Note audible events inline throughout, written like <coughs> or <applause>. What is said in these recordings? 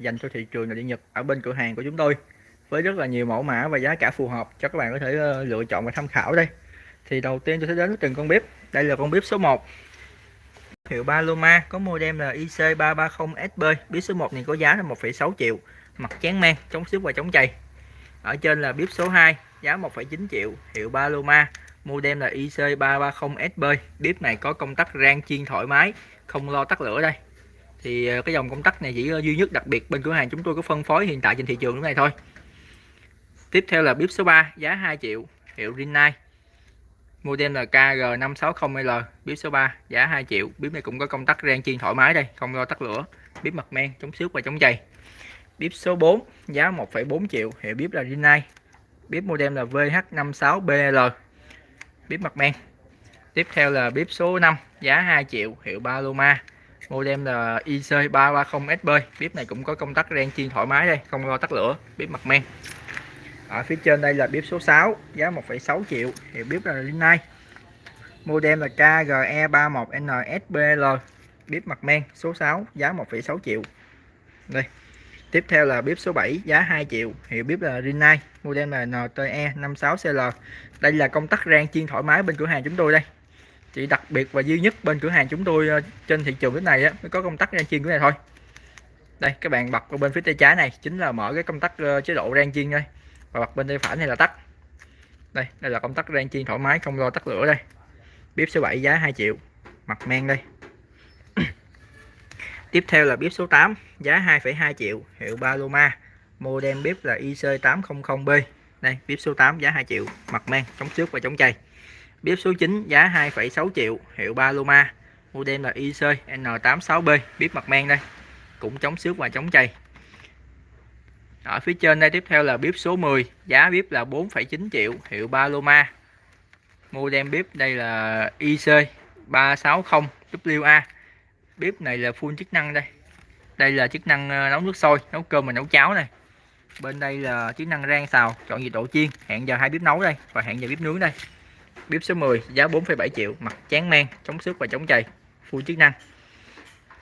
dành cho thị trường nội địa Nhật ở bên cửa hàng của chúng tôi với rất là nhiều mẫu mã và giá cả phù hợp cho các bạn có thể ờ, lựa chọn và tham khảo đây. Thì đầu tiên tôi sẽ đến với từng con bếp. Đây là con bếp số 1 hiệu Paloma có model là IC330SB bếp số 1 này có giá là 1,6 triệu. Mặt chán men chống xước và chống chày. Ở trên là bếp số 2 giá 1,9 triệu. Hiệu Paloma model là IC330SB bếp này có công tắc rang chiên thoải mái không lo tắt lửa đây thì ờ, cái dòng công tắc này chỉ ờ, duy nhất đặc biệt bên cửa hàng chúng tôi có phân phối hiện tại trên thị trường lúc này thôi. Tiếp theo là bếp số 3 giá 2 triệu hiệu Rinnai. Model là KG560L bếp số 3 giá 2 triệu. Bếp này cũng có công tắc rang chiên thoải mái đây không lo tắt lửa. Bếp mặt men chống xước và chống chày bếp số 4 giá 1,4 triệu hiệu bếp là Rinnai. Bếp model là VH56BL bếp mặt men. Tiếp theo là bếp số 5 giá 2 triệu hiệu Paloma model là IC330SB bếp này cũng có công tắc ren chiên thoải mái đây không lo tắt lửa bếp mặt men. Ở phía trên đây là bếp số 6 giá 1,6 triệu thì bếp là linh Rinnai model là KGE31NSBL bếp mặt men số 6 giá 1,6 triệu. Đây tiếp theo là bếp số 7 giá 2 triệu hiệu bếp là Rinnai model là NTE 56CL đây là công tắc rang chiên thoải mái bên cửa hàng chúng tôi đây chỉ đặc biệt và duy nhất bên cửa hàng chúng tôi ờ, trên thị trường cái này á, mới có công tắc rang chiên cái này thôi. Đây các bạn bật ở bên phía tay trái này chính là mở cái công tắc ờ, chế độ rang chiên đây. Và bật bên tay phải này là tắt. Đây đây là công tắc rang chiên thoải mái không lo tắt lửa đây. Bếp số 7 giá 2 triệu mặt men đây. <clears throat> Tiếp theo là bếp số 8 giá 2,2 triệu hiệu Paloma. Model bếp là IC800B đây bếp số 8 giá 2 triệu mặt men chống xước và chống chày bếp số 9 giá 2,6 triệu hiệu Paloma. Model là IC N86B bếp mặt men đây. Cũng chống xước và chống chày. Ở phía trên đây tiếp theo là bếp số 10 giá bếp là 4,9 triệu hiệu Paloma. Model bếp đây là IC 360WA bếp này là full chức năng đây. Đây là chức năng ờ, nấu nước sôi nấu cơm và nấu cháo này. Bên đây là chức năng rang xào chọn nhiệt độ chiên hẹn giờ hai bếp nấu đây và hẹn giờ bếp nướng đây bếp số 10 giá 4,7 triệu mặt chán men chống xước và chống chày full chức năng.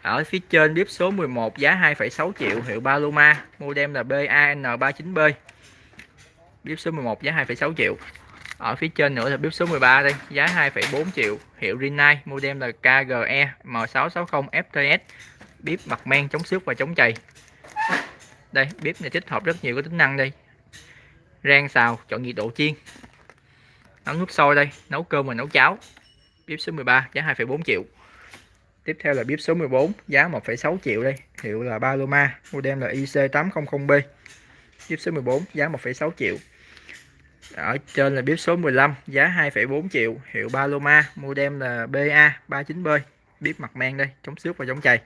Ở phía trên bếp số 11 giá 2,6 triệu hiệu Paloma model là BAN39B bếp số 11 giá 2,6 triệu. Ở phía trên nữa là bếp số 13 đây giá 2,4 triệu hiệu Rinnai model là KGE M660 FTS bếp mặt men chống xước và chống chày. Đây bếp này tích hợp rất nhiều cái tính năng đây. Rang xào chọn nhiệt độ chiên nấu nước sôi đây nấu cơm và nấu cháo. Bếp số 13 giá 2,4 triệu. Tiếp theo là bếp số 14 giá 1,6 triệu đây. Hiệu là Paloma model là IC800B bếp số 14 giá 1,6 triệu. Ở trên là bếp số 15 giá 2,4 triệu. Hiệu Paloma model là BA39B bếp mặt men đây chống xước và chống chày.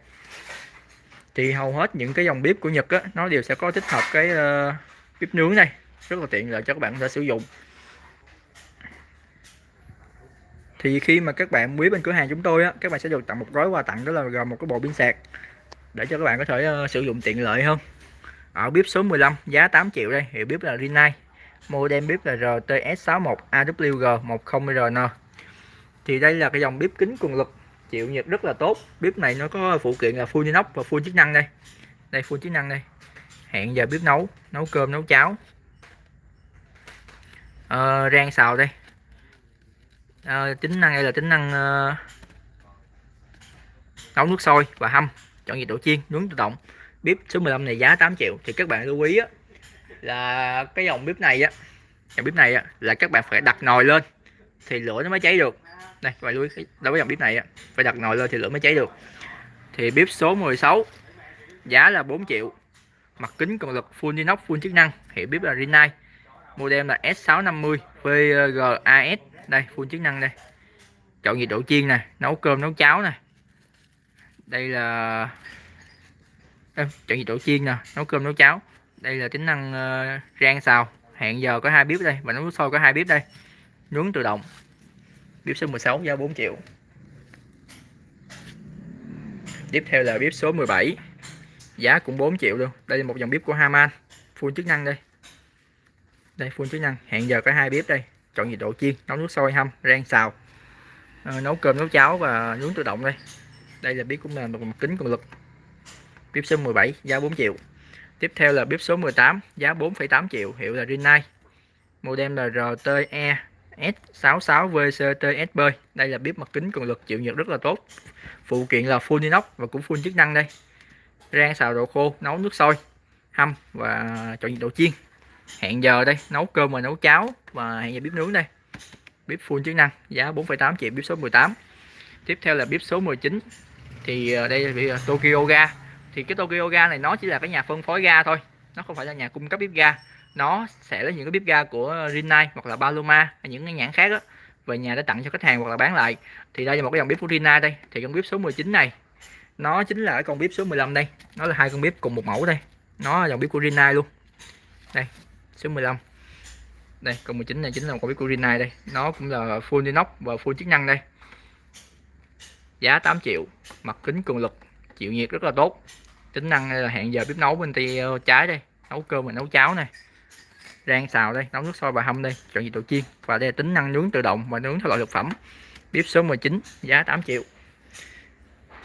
Thì hầu hết những cái dòng bếp của Nhật á, nó đều sẽ có tích hợp cái uh, bếp nướng này rất là tiện lợi cho các bạn có thể sử dụng. Thì khi mà các bạn quý bên cửa hàng chúng tôi á các bạn sẽ được tặng một gói quà tặng đó là gồm một cái bộ pin sạc. Để cho các bạn có thể uh, sử dụng tiện lợi hơn. Ở bếp số 15 giá 8 triệu đây hiệu bếp là Rinnai. Model bếp là RTS61 AWG10RN thì đây là cái dòng bếp kính cường lực chịu nhiệt rất là tốt. Bếp này nó có phụ kiện là full inox và full chức năng đây. Đây full chức năng đây. Hẹn giờ bếp nấu nấu cơm nấu cháo. À, rang xào đây à, tính năng đây là tính năng uh, nấu nước sôi và hâm chọn nhiệt độ chiên nướng tự động. Bếp số 15 này giá 8 triệu thì các bạn lưu ý á, là cái dòng bếp này á dòng bếp này á, là các bạn phải đặt nồi lên thì lửa nó mới cháy được. Đây các bạn lưu ý đối với dòng bếp này á, phải đặt nồi lên thì lửa mới cháy được. Thì bếp số 16 giá là 4 triệu. Mặt kính cường lực full inox full chức năng hiệu bếp là Rinnai. Model là S650 VGAS đây full chức năng đây. Chọn nhiệt độ chiên nè nấu cơm nấu cháo nè. Đây là chọn nhiệt độ chiên nè nấu cơm nấu cháo. Đây là tính năng uh, rang xào. Hẹn giờ có hai bếp đây và nấu sôi có hai bếp đây. Nướng tự động. Bếp số 16 giá 4 triệu. Tiếp theo là bếp số 17 giá cũng 4 triệu luôn. Đây là một dòng bếp của Haman. Full chức năng đây. Đây full chức năng. Hẹn giờ có hai bếp đây chọn nhiệt độ chiên nấu nước sôi hâm rang xào. À, nấu cơm nấu cháo và nướng tự động đây. Đây là bếp cũng là một kính cường lực. Bếp số 17 giá 4 triệu. Tiếp theo là bếp số 18 giá 4,8 triệu. Hiệu là Rinnai. Model là RTE S66VCTSB đây là bếp mặt kính cường lực chịu nhiệt rất là tốt. Phụ kiện là full inox và cũng full chức năng đây. Rang xào đồ khô nấu nước sôi hâm và chọn nhiệt độ chiên hẹn giờ đây nấu cơm và nấu cháo và hẹn giờ bếp nướng đây. Bếp full chức năng giá 4,8 triệu bếp số 18 tiếp theo là bếp số 19 thì ờ, đây là ờ, Tokyo ga. Thì cái Tokyo ga này nó chỉ là cái nhà phân phối ga thôi nó không phải là nhà cung cấp bếp ga. Nó sẽ lấy những cái bếp ga của Rinnai hoặc là Paloma hay những cái nhãn khác đó về nhà để tặng cho khách hàng hoặc là bán lại. Thì đây là một cái dòng bếp của Rinnai đây. Thì con bếp số 19 này nó chính là cái con bếp số 15 đây. Nó là hai con bếp cùng một mẫu đây. Nó là dòng bếp của Rinnai luôn. Đây số 15 đây con 19 này chính là một con bếp của đây. Nó cũng là full inox và full chức năng đây. Giá 8 triệu mặt kính cường lực chịu nhiệt rất là tốt. Tính năng là hẹn giờ bếp nấu bên tay ờ, trái đây nấu cơm và nấu cháo này. Rang xào đây nấu nước sôi và hâm đây chọn nhiệt độ chiên. Và đây là tính năng nướng tự động và nướng theo loại thực phẩm. Bếp số 19 giá 8 triệu.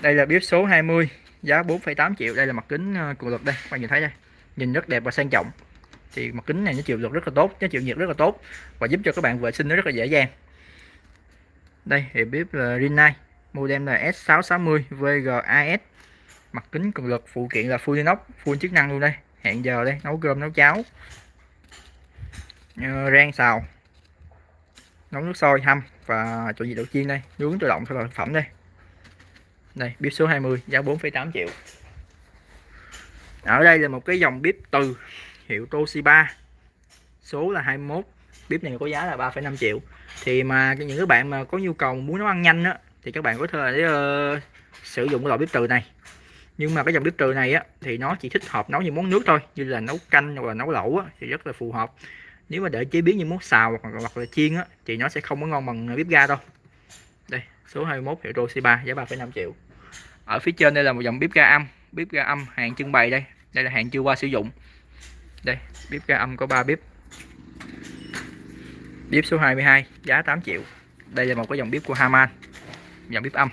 Đây là bếp số 20 giá 4,8 triệu. Đây là mặt kính ờ, cường lực đây các bạn nhìn thấy đây. Nhìn rất đẹp và sang trọng thì mặt kính này nó chịu lực rất là tốt nó chịu nhiệt rất là tốt và giúp cho các bạn vệ sinh nó rất là dễ dàng. Đây thì bếp là Rinnai model là S660 VGAS mặt kính cường lực phụ kiện là full inox full chức năng luôn đây. Hẹn giờ đây nấu cơm nấu cháo. Ờ, rang xào. Nấu nước sôi hâm và chọn gì đậu chiên đây? Nướng tự động theo thực phẩm đây. Đây bếp số 20 giá 4,8 triệu. Ở đây là một cái dòng bếp từ hiệu Toshiba. Số là 21 bếp này có giá là 3,5 triệu. Thì mà những các bạn mà có nhu cầu muốn nấu ăn nhanh á thì các bạn có thể uh, sử dụng cái loại bếp từ này. Nhưng mà cái dòng bếp từ này á thì nó chỉ thích hợp nấu những món nước thôi như là nấu canh hoặc là nấu lẩu á, thì rất là phù hợp. Nếu mà để chế biến những món xào hoặc, hoặc là chiên á, thì nó sẽ không có ngon bằng bếp ga đâu. Đây số 21 hiệu Toshiba giá 3,5 triệu. Ở phía trên đây là một dòng bếp ga âm bếp ga âm hàng trưng bày đây. Đây là hàng chưa qua sử dụng đây bếp ga âm có 3 bếp. Bếp số 22 giá 8 triệu. Đây là một cái dòng bếp của Haman dòng bếp âm.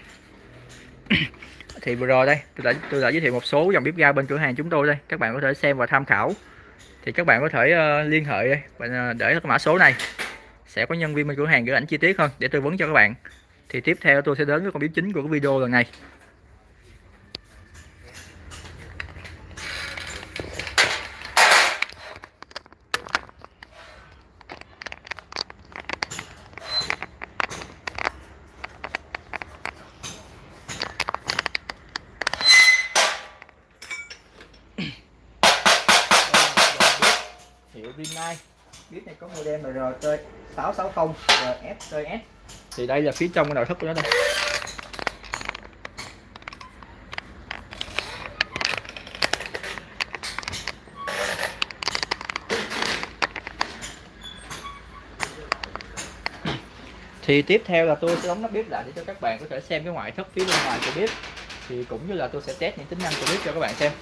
<coughs> Thì vừa rồi đây tôi đã tôi đã giới thiệu một số dòng bếp ga bên cửa hàng chúng tôi đây. Các bạn có thể xem và tham khảo. Thì các bạn có thể uh, liên hệ đây. Và uh, ờ, để cái mã số này. Sẽ có nhân viên bên cửa hàng gửi ảnh chi tiết hơn để tư vấn cho các bạn. Thì tiếp theo tôi sẽ đến với con bếp chính của cái video lần này. Bếp có model là RT660 RSTS thì đây là phía trong cái nội thất của nó đây. Thì tiếp theo là tôi sẽ đóng nắp bếp lại để cho các bạn có thể xem cái ngoại thất phía bên ngoài của bếp. Thì cũng như là tôi sẽ test những tính năng của bếp cho các bạn xem.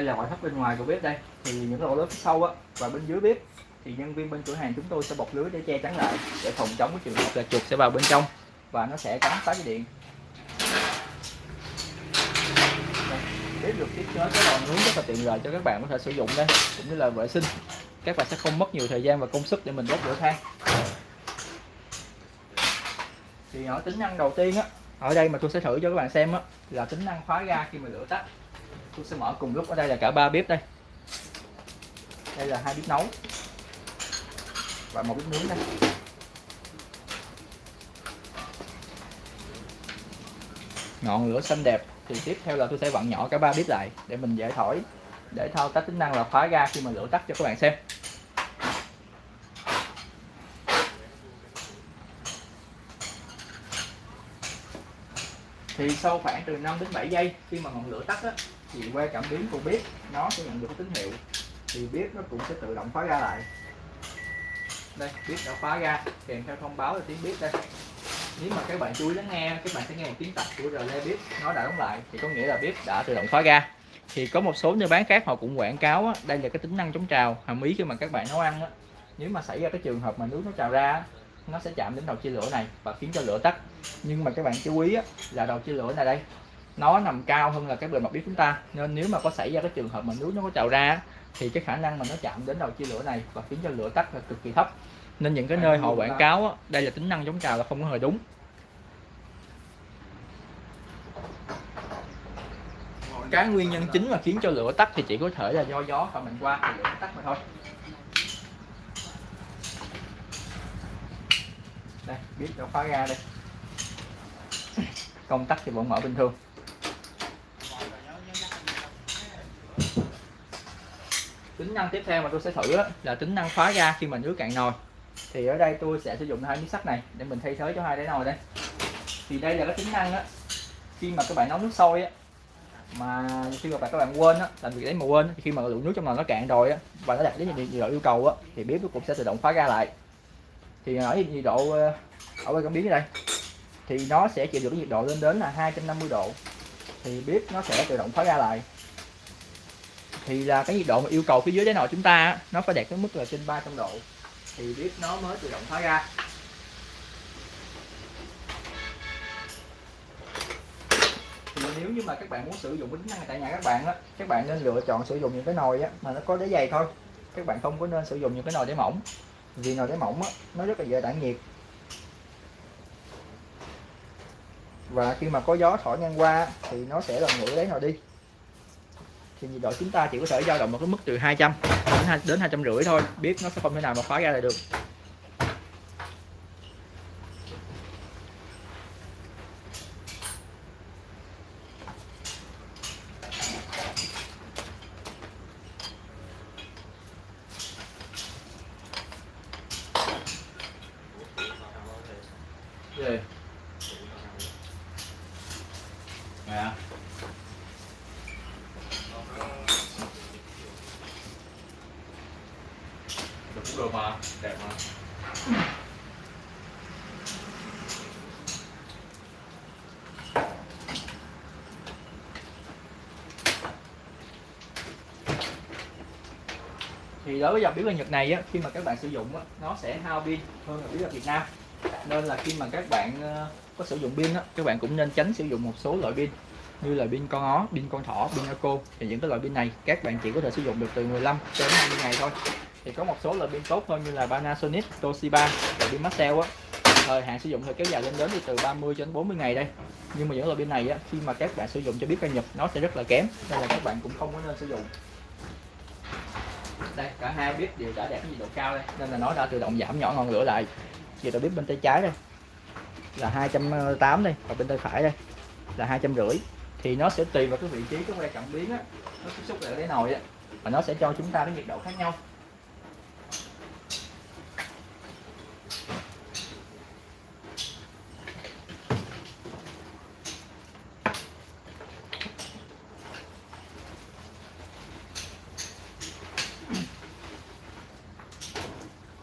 Đây là ngoại thất bên ngoài của bếp đây. Thì những lỗ lớn phía sau á, và bên dưới bếp, thì nhân viên bên cửa hàng chúng tôi sẽ bọc lưới để che chắn lại, để phòng chống cái trường hợp là chuột sẽ vào bên trong, và nó sẽ cắn phá dây điện. Bếp được thiết kế cái lò nướng rất là tiện lợi cho các bạn có thể sử dụng đây, cũng như là vệ sinh. Các bạn sẽ không mất nhiều thời gian và công sức để mình đốt lửa than. Thì ở tính năng đầu tiên á, ở đây mà tôi sẽ thử cho các bạn xem á, là tính năng khóa ga khi mà lửa tắt tôi sẽ mở cùng lúc ở đây là cả ba bếp đây. Đây là hai bếp nấu. Và một bếp nướng đây. Ngọn lửa xanh đẹp. Thì tiếp theo là tôi sẽ vặn nhỏ cả ba bếp lại để mình dễ thổi để thao tác tính năng là khóa ga khi mà lửa tắt cho các bạn xem. Thì sau khoảng từ 5 đến 7 giây khi mà ngọn lửa tắt á, thì qua cảm biến của bếp nó sẽ nhận được tín hiệu thì bếp nó cũng sẽ tự động khóa ga lại. Đây bếp đã khóa ga kèm theo thông báo là tiếng bếp đây. Nếu mà các bạn chú ý lắng nghe các bạn sẽ nghe một tiếng tạch của relay bếp nó đã đóng lại thì có nghĩa là bếp đã tự động khóa ga thì có một số nơi bán khác họ cũng quảng cáo á, đây là cái tính năng chống trào hàm ý khi mà các bạn nấu ăn á, nếu mà xảy ra cái trường hợp mà nước nó trào ra nó sẽ chạm đến đầu chia lửa này và khiến cho lửa tắt. Nhưng mà các bạn chú ý á, là đầu chia lửa này đây nó nằm cao hơn là cái bề mặt bếp chúng ta. Nên nếu mà có xảy ra cái trường hợp mà nước nó có trào ra thì cái khả năng mà nó chạm đến đầu chia lửa này và khiến cho lửa tắt là cực kỳ thấp. Nên những cái nơi họ quảng cáo á, đây là tính năng chống trào là không có hề đúng. Cái nguyên nhân chính mà khiến cho lửa tắt thì chỉ có thể là do gió thổi mạnh qua thì lửa tắt mà thôi. Đây biết đã khóa ra đây. Công tắc thì vẫn mở bình thường tính năng tiếp theo mà tôi sẽ thử là tính năng khóa ga khi mà nước cạn nồi. Thì ở đây tôi sẽ sử dụng hai miếng sắt này để mình thay thế cho hai đáy nồi đây. Thì đây là cái tính năng á, khi mà các bạn nấu nước sôi á, mà khi mà các bạn quên á, làm việc đấy mà quên thì khi mà lượng nước trong nồi nó cạn rồi á, và nó đạt đến nhiệt độ yêu cầu á, thì bếp nó cũng sẽ tự động khóa ga lại. Thì ở nhiệt độ ờ, ở bên cảm biến đây, thì nó sẽ chịu được nhiệt độ lên đến là 250 độ. Thì bếp nó sẽ tự động khóa ga lại thì là cái nhiệt độ mà yêu cầu phía dưới đáy nồi chúng ta nó phải đạt tới mức là trên 300 độ. Thì bếp nó mới tự động khóa ra. thì nếu như mà các bạn muốn sử dụng tính năng tại nhà các bạn á, các bạn nên lựa chọn sử dụng những cái nồi á, mà nó có đáy dày thôi. Các bạn không có nên sử dụng những cái nồi đáy mỏng, vì nồi đáy mỏng á, nó rất là dễ tản nhiệt. Và khi mà có gió thổi ngang qua thì nó sẽ làm nguội đáy nồi đi thì nhiệt độ chúng ta chỉ có thể dao động một cái mức từ 200 đến đến hai trăm rưỡi thôi biết nó sẽ không thể nào mà khóa ra là được Yeah. Dạ. Được cũng được mà, đẹp mà thì đối với dòng bếp ga Nhật này á, khi mà các bạn sử dụng á, nó sẽ hao pin hơn là bếp ga Việt Nam. Nên là khi mà các bạn ờ, có sử dụng pin á, các bạn cũng nên tránh sử dụng một số loại pin như là pin con ó, pin con thỏ, pin eco thì những cái loại pin này các bạn chỉ có thể sử dụng được từ 15 đến 20 ngày thôi. Thì có một số loại pin tốt hơn như là Panasonic, Toshiba và pin Maxell á. Thời hạn sử dụng thì kéo dài lên đến từ 30 đến 40 ngày đây. Nhưng mà những loại pin này á, khi mà các bạn sử dụng cho biết ca Nhật nó sẽ rất là kém nên là các bạn cũng không có nên sử dụng đây, cả hai bếp đều đã đạt cái nhiệt độ cao đây. Nên là nó đã tự động giảm nhỏ ngọn lửa lại. Nhiệt độ bếp bên tay trái đây, là 280 đây, và bên tay phải đây, là hai trăm rưỡi. Thì nó sẽ tùy vào cái vị trí, cái que cảm biến á, nó tiếp xúc lại cái nồi á, và nó sẽ cho chúng ta cái nhiệt độ khác nhau.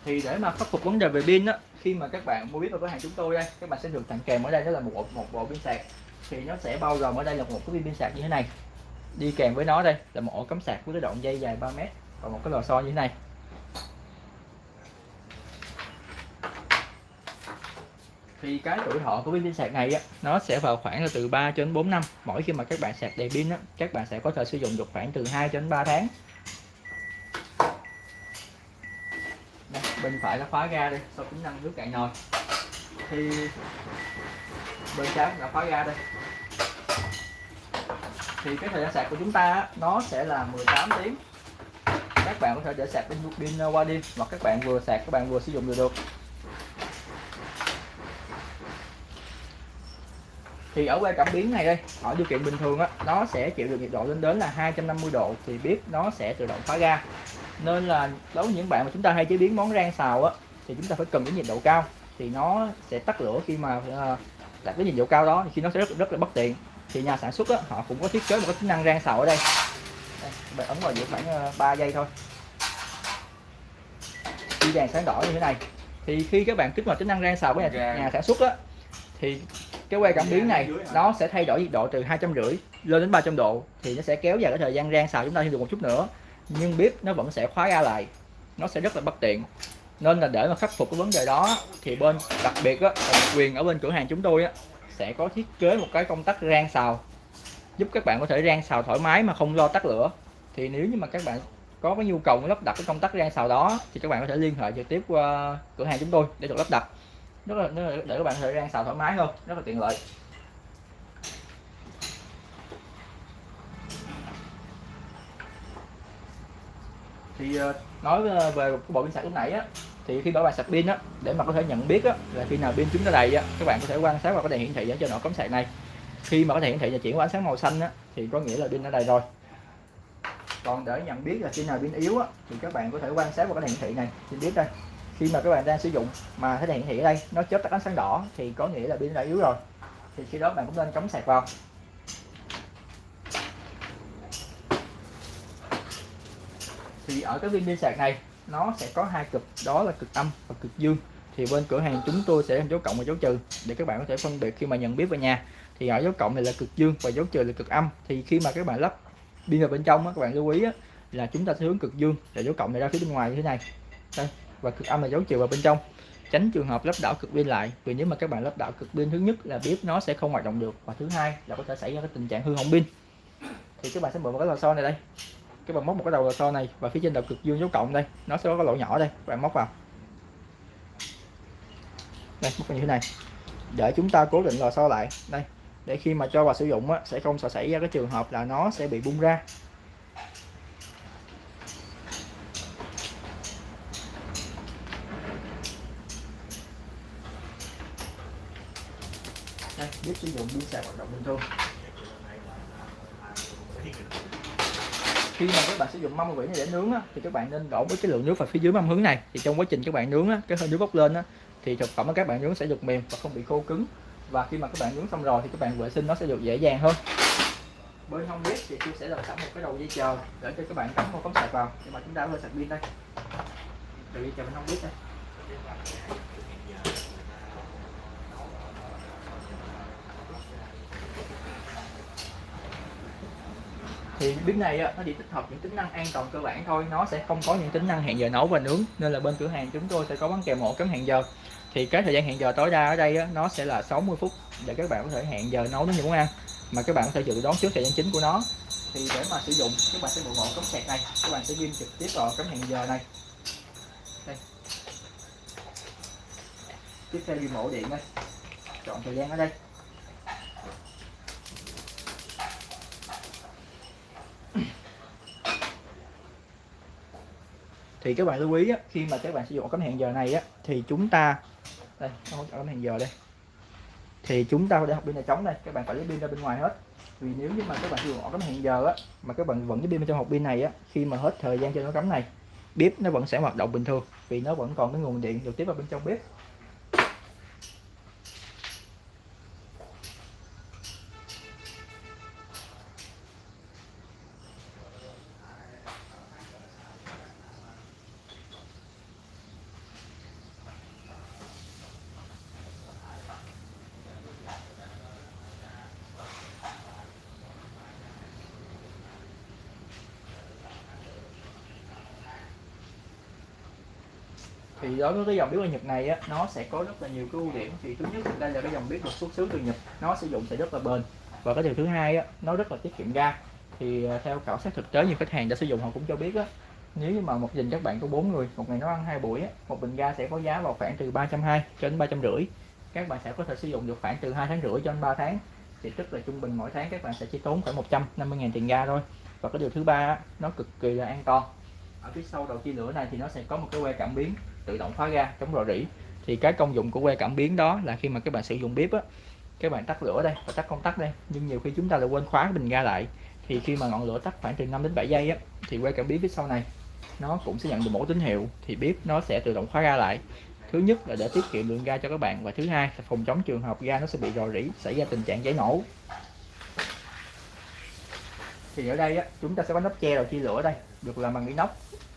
Thì để mà khắc phục vấn đề về pin á khi mà các bạn mua biết vào cửa hàng chúng tôi đây các bạn sẽ được tặng kèm ở đây đó là một bộ, một bộ pin sạc. Thì nó sẽ bao gồm ở đây là một cái pin sạc như thế này. Đi kèm với nó đây là một ổ cắm sạc với cái đoạn dây dài 3 mét và một cái lò xo như thế này. Thì cái tuổi thọ của pin sạc này á, nó sẽ vào khoảng là từ 3 đến 4 năm. Mỗi khi mà các bạn sạc đầy pin á, các bạn sẽ có thể sử dụng được khoảng từ 2 đến 3 tháng đây, bên phải nó khóa ga đây sau tính năng nước cạn nồi. Thì bên trái là khóa ga đây thì cái thời gian sạc của chúng ta nó sẽ là 18 tiếng. Các bạn có thể để sạc pin pin qua đêm hoặc các bạn vừa sạc, các bạn vừa sử dụng được được. Thì ở que cảm biến này đây, ở điều kiện bình thường á, nó sẽ chịu được nhiệt độ lên đến là 250 độ, thì bếp nó sẽ tự động khóa ga nên là đối với những bạn mà chúng ta hay chế biến món rang xào á thì chúng ta phải cần cái nhiệt độ cao thì nó sẽ tắt lửa khi mà uh, đạt cái nhiệt độ cao đó thì khi nó sẽ rất rất là bất tiện. Thì nhà sản xuất á, họ cũng có thiết kế một cái tính năng rang xào ở đây, đây bạn ấn vào giữa khoảng uh, 3 giây thôi. Khi đèn sáng đỏ như thế này thì khi các bạn kích hoạt tính năng rang xào của nhà, nhà sản xuất á thì cái que cảm biến này nó sẽ thay đổi nhiệt độ từ hai trăm rưỡi lên đến 300 độ thì nó sẽ kéo dài cái thời gian rang xào chúng ta thêm được một chút nữa nhưng bếp nó vẫn sẽ khóa ra lại. Nó sẽ rất là bất tiện. Nên là để mà khắc phục cái vấn đề đó, thì bên, đặc biệt á quyền ở bên cửa hàng chúng tôi á, sẽ có thiết kế một cái công tắc rang xào. Giúp các bạn có thể rang xào thoải mái mà không lo tắt lửa. Thì nếu như mà các bạn có cái nhu cầu lắp đặt cái công tắc rang xào đó, thì các bạn có thể liên hệ trực tiếp qua cửa hàng chúng tôi để được lắp đặt. Rất là, để các bạn có thể rang xào thoải mái hơn. Rất là tiện lợi. Thì ờ, nói ờ, về cái bộ pin sạc lúc nãy á, thì khi bảo bài sạc pin á, để mà có thể nhận biết á, là khi nào pin chúng ta đầy á, các bạn có thể quan sát vào cái đèn hiển thị ở trên ổ cắm sạc này. Khi mà có thể hiển thị là chuyển qua ánh sáng màu xanh á, thì có nghĩa là pin đã đầy rồi. Còn để nhận biết là khi nào pin yếu á, thì các bạn có thể quan sát vào cái đèn hiển thị này. Trên biết đây, khi mà các bạn đang sử dụng mà thấy đèn hiển thị ở đây, nó chớp tắt ánh sáng đỏ, thì có nghĩa là pin đã yếu rồi. Thì khi đó bạn cũng nên cắm sạc vào. Thì ở cái viên pin sạc này, nó sẽ có hai cực. Đó là cực âm và cực dương. Thì bên cửa hàng chúng tôi sẽ dấu cộng và dấu trừ để các bạn có thể phân biệt khi mà nhận biết về nhà. Thì ở dấu cộng này là cực dương và dấu trừ là cực âm. Thì khi mà các bạn lắp pin vào bên trong các bạn lưu ý là chúng ta sẽ hướng cực dương là dấu cộng này ra phía bên ngoài như thế này. Đây, và cực âm là dấu trừ vào bên trong. Tránh trường hợp lắp đảo cực pin lại, vì nếu mà các bạn lắp đảo cực pin, thứ nhất là bếp nó sẽ không hoạt động được và thứ hai là có thể xảy ra cái tình trạng hư hỏng pin. Thì các bạn sẽ mở vào cái lò xo này đây cái bạn móc một cái đầu lò xo này và phía trên đầu cực dương dấu cộng đây. Nó sẽ có cái lỗ nhỏ đây các bạn móc vào. Đây móc như thế này. Để chúng ta cố định lò xo lại. Đây để khi mà cho vào sử dụng á, sẽ không sợ xảy ra cái trường hợp là nó sẽ bị bung ra. Đây biết sử dụng pin sạc hoạt động bình thường. Khi mà các bạn sử dụng mâm quỷ để nướng á, thì các bạn nên đổ với cái lượng nước vào phía dưới mâm hướng này. Thì trong quá trình các bạn nướng á, cái hơi nước bốc lên á, thì thực phẩm của các bạn nướng sẽ được mềm và không bị khô cứng. Và khi mà các bạn nướng xong rồi thì các bạn vệ sinh nó sẽ được dễ dàng hơn. Bên không biết thì tôi sẽ làm sẵn một cái đầu dây chờ để cho các bạn cắm một cắm sạc vào. Nhưng mà chúng ta hơi sạc pin đây. Đầu dây chờ bên không biết đây. Thì bếp này nó chỉ tích hợp những tính năng an toàn cơ bản thôi. Nó sẽ không có những tính năng hẹn giờ nấu và nướng. Nên là bên cửa hàng chúng tôi sẽ có bán kèm ổ cắm hẹn giờ. Thì cái thời gian hẹn giờ tối đa ở đây nó sẽ là 60 phút để các bạn có thể hẹn giờ nấu đến những món ăn mà các bạn có thể dự đoán trước thời gian chính của nó. Thì để mà sử dụng, các bạn sẽ mượn ổ cắm sạc này. Các bạn sẽ ghim trực tiếp vào cắm hẹn giờ này. Đây. Tiếp theo ghim ổ điện đây. Chọn thời gian ở đây. Thì các bạn lưu ý á, khi mà các bạn sử dụng cắm hẹn giờ này á, thì chúng ta đây cắm hẹn giờ đây. Thì chúng ta để học pin này trống đây các bạn phải lấy pin ra bên ngoài hết. Vì nếu như mà các bạn sử dụng ổ cắm hẹn giờ á mà các bạn vẫn cái pin bên trong hộp pin này á khi mà hết thời gian cho nó cắm này bếp nó vẫn sẽ hoạt động bình thường vì nó vẫn còn cái nguồn điện được tiếp vào bên trong bếp. Thì đối với cái dòng bếp ở Nhật này á, nó sẽ có rất là nhiều cái ưu điểm. Thì thứ nhất đây là cái dòng bếp được xuất xứ từ Nhật nó sử dụng sẽ rất là bền. Và cái điều thứ hai á, nó rất là tiết kiệm ga. Thì à, theo khảo sát thực tế nhiều khách hàng đã sử dụng họ cũng cho biết á, nếu như mà một dình các bạn có bốn người một ngày nấu ăn hai buổi á, một bình ga sẽ có giá vào khoảng từ 320 cho đến ba trăm rưỡi. Các bạn sẽ có thể sử dụng được khoảng từ hai tháng rưỡi cho đến 3 tháng. Thì tức là trung bình mỗi tháng các bạn sẽ chỉ tốn khoảng 150 000 tiền ga thôi. Và cái điều thứ ba nó cực kỳ là an toàn. Ở phía sau đầu chia lửa này thì nó sẽ có một cái que cảm biến tự động khóa ga chống rò rỉ. Thì cái công dụng của que cảm biến đó là khi mà các bạn sử dụng bếp á các bạn tắt lửa đây và tắt công tắc đây nhưng nhiều khi chúng ta lại quên khóa bình ga lại. Thì khi mà ngọn lửa tắt khoảng từ 5 đến 7 giây á thì que cảm biến phía sau này nó cũng sẽ nhận được một tín hiệu thì bếp nó sẽ tự động khóa ga lại. Thứ nhất là để tiết kiệm lượng ga cho các bạn và thứ hai là phòng chống trường hợp ga nó sẽ bị rò rỉ xảy ra tình trạng cháy nổ. Thì ở đây á, chúng ta sẽ có nắp che đầu chia lửa đây được làm bằng inox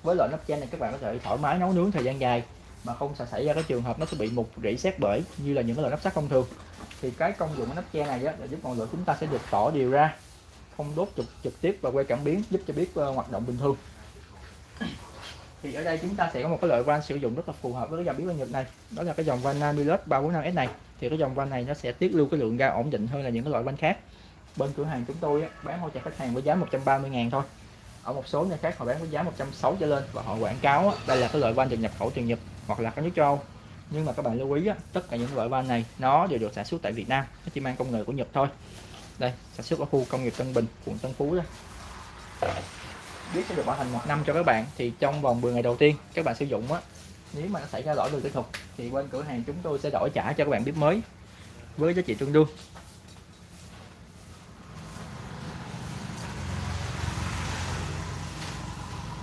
với loại nắp che này các bạn có thể thoải mái nấu nướng thời gian dài mà không sẽ xảy ra cái trường hợp nó sẽ bị mục rỉ sét bể như là những cái loại nắp sắt thông thường. Thì cái công dụng của nắp che này á, là giúp ngọn lửa chúng ta sẽ được tỏ đều ra không đốt trực trực tiếp và quay cảm biến giúp cho biết uh, hoạt động bình thường. Thì ở đây chúng ta sẽ có một cái loại van sử dụng rất là phù hợp với cái dòng biến van Nhật này. Đó là cái dòng van Namilus 345S này. Thì cái dòng van này nó sẽ tiết lưu cái lượng ga ổn định hơn là những cái loại van khác. Bên cửa hàng chúng tôi á, bán hỗ trợ khách hàng với giá 130 ngàn thôi ở một số nơi khác họ bán với giá 160 trở lên và họ quảng cáo á, đây là cái loại van được nhập khẩu từ Nhật hoặc là các nước châu Âu. Nhưng mà các bạn lưu ý á, tất cả những loại van này nó đều được sản xuất tại Việt Nam nó chỉ mang công nghệ của Nhật thôi. Đây sản xuất ở khu công nghiệp Tân Bình quận Tân Phú đó. Biết sẽ được bảo hành một năm cho các bạn thì trong vòng 10 ngày đầu tiên các bạn sử dụng á nếu mà nó xảy ra lỗi về kỹ thuật thì bên cửa hàng chúng tôi sẽ đổi trả cho các bạn bếp mới với giá trị tương đương.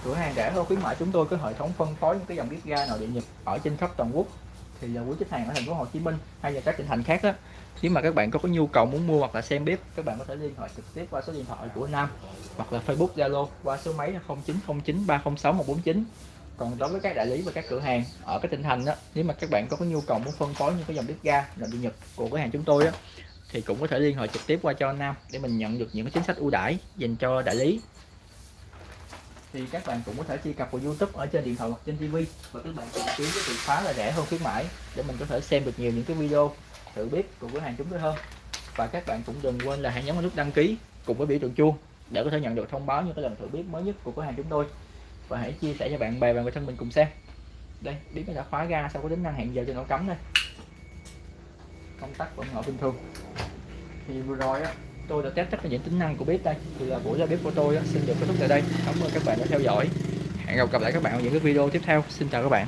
Cửa hàng rẻ hơn khuyến mại chúng tôi có hệ thống phân phối những cái dòng bếp ga nội địa nhật ở trên khắp toàn quốc. Thì là quý khách hàng ở thành phố Hồ Chí Minh hay là các tỉnh thành khác đó nếu mà các bạn có, có nhu cầu muốn mua hoặc là xem bếp các bạn có thể liên hệ trực tiếp qua số điện thoại của Nam hoặc là Facebook Zalo qua số máy là 0909 306 149 còn đối với các đại lý và các cửa hàng ở các tỉnh thành đó nếu mà các bạn có có nhu cầu muốn phân phối những cái dòng bếp ga nội địa nhật của cửa hàng chúng tôi đó thì cũng có thể liên hệ trực tiếp qua cho Nam để mình nhận được những cái chính sách ưu đãi dành cho đại lý thì các bạn cũng có thể truy cập vào YouTube ở trên điện thoại hoặc trên TV và các bạn tìm kiếm cái từ khóa là rẻ hơn khuyến mãi để mình có thể xem được nhiều những cái video thử bếp của cửa hàng chúng tôi hơn. Và các bạn cũng đừng quên là hãy nhấn vào nút đăng ký cùng với biểu tượng chuông để có thể nhận được thông báo những cái lần thử bếp mới nhất của cửa hàng chúng tôi. Và hãy chia sẻ cho bạn bè và người thân mình cùng xem. Đây bếp đã khóa ga sau có tính năng hẹn giờ cho nó cấm đây. Công tắc vẫn ở bình thường. Thì vừa rồi á tôi đã test tất cả những tính năng của bếp đây. Thì là buổi ra bếp của tôi xin được kết thúc tại đây. Cảm ơn các bạn đã theo dõi. Hẹn gặp lại các bạn ở những cái video tiếp theo. Xin chào các bạn.